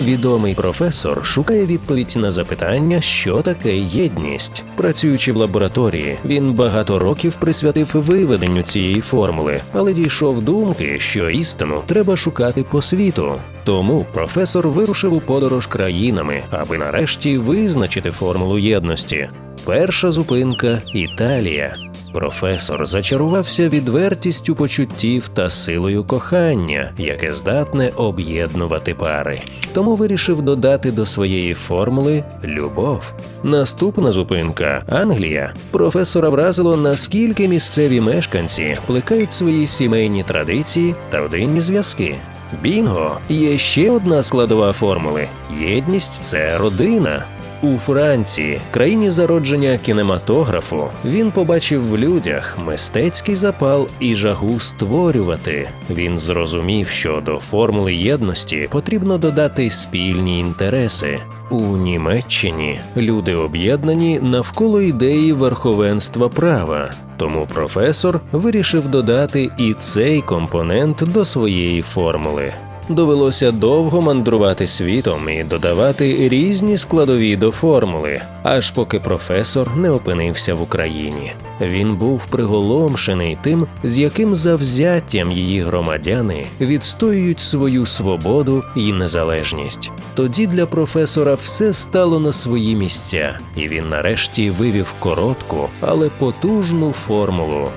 Відомий професор шукає відповідь на запитання, що таке єдність. Працюючи в лабораторії, він багато років присвятив виведенню цієї формули, але дійшов думки, що істину треба шукати по світу. Тому професор вирушив у подорож країнами, аби нарешті визначити формулу єдності. Перша зупинка Італія. Професор зачарувався відвертістю почуттів та силою кохання, яке здатне об'єднувати пари. Тому вирішив додати до своєї формули любов. Наступна зупинка Англія. Професора вразило, наскільки місцеві мешканці плекають свої сімейні традиції та родинні зв'язки. Бінго є ще одна складова формули: єдність це родина. У Франції, країні зародження кінематографу, він побачив в людях мистецький запал і жагу створювати. Він зрозумів, що до формули єдності потрібно додати спільні інтереси. У Німеччині люди об'єднані навколо ідеї верховенства права. Тому професор вирішив додати і цей компонент до своєї формули. Довелося довго мандрувати світом і додавати різні складові до формули, аж поки професор не опинився в Україні. Він був приголомшений тим, з яким завзяттям її громадяни відстоюють свою свободу і незалежність. Тоді для професора все стало на свої місця, і він нарешті вивів коротку, але потужну формулу: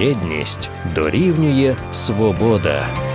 єдність дорівнює свобода.